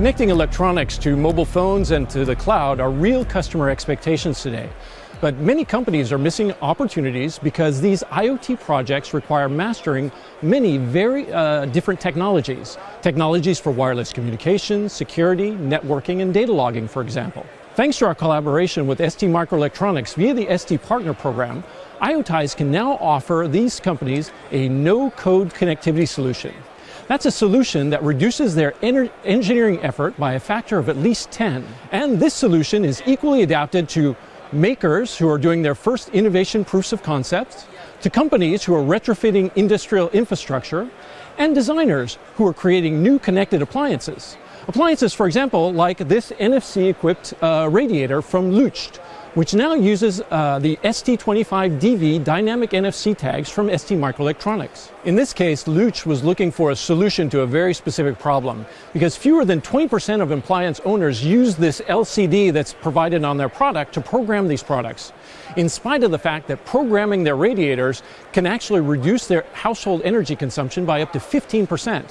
Connecting electronics to mobile phones and to the cloud are real customer expectations today. But many companies are missing opportunities because these IoT projects require mastering many very uh, different technologies. Technologies for wireless communication, security, networking, and data logging, for example. Thanks to our collaboration with ST Microelectronics via the ST Partner Program, IoTize can now offer these companies a no-code connectivity solution. That's a solution that reduces their engineering effort by a factor of at least 10. And this solution is equally adapted to makers who are doing their first innovation proofs of concepts, to companies who are retrofitting industrial infrastructure, and designers who are creating new connected appliances. Appliances, for example, like this NFC-equipped uh, radiator from Lucht, which now uses uh, the ST25DV dynamic NFC tags from ST Microelectronics. In this case, Lucht was looking for a solution to a very specific problem, because fewer than 20% of appliance owners use this LCD that's provided on their product to program these products, in spite of the fact that programming their radiators can actually reduce their household energy consumption by up to 15%.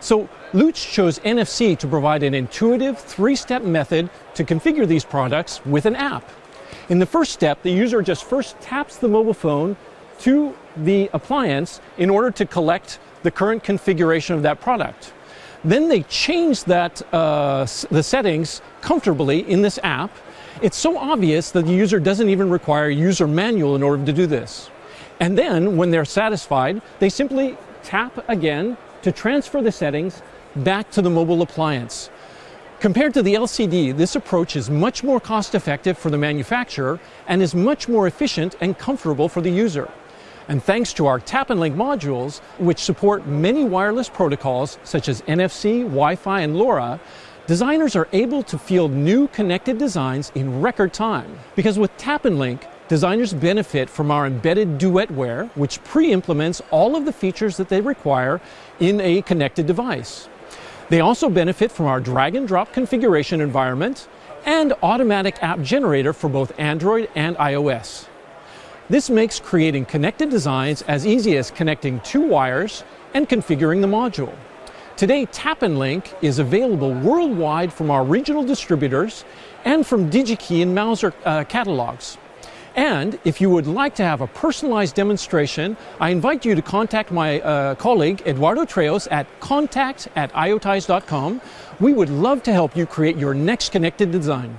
So Lucht chose NFC to provide an intuitive three-step method to configure these products with an app. In the first step, the user just first taps the mobile phone to the appliance in order to collect the current configuration of that product. Then they change that, uh, the settings comfortably in this app. It's so obvious that the user doesn't even require a user manual in order to do this. And then, when they're satisfied, they simply tap again to transfer the settings back to the mobile appliance. Compared to the LCD, this approach is much more cost effective for the manufacturer and is much more efficient and comfortable for the user. And thanks to our Tap and Link modules, which support many wireless protocols such as NFC, Wi-Fi, and LoRa, designers are able to field new connected designs in record time. Because with Tap and Link, designers benefit from our embedded duetware, which pre-implements all of the features that they require in a connected device. They also benefit from our drag and drop configuration environment and automatic app generator for both Android and iOS. This makes creating connected designs as easy as connecting two wires and configuring the module. Today, Tap and Link is available worldwide from our regional distributors and from DigiKey and Mouser uh, catalogs. And if you would like to have a personalized demonstration, I invite you to contact my uh, colleague Eduardo Treos at contact at iotize.com. We would love to help you create your next connected design.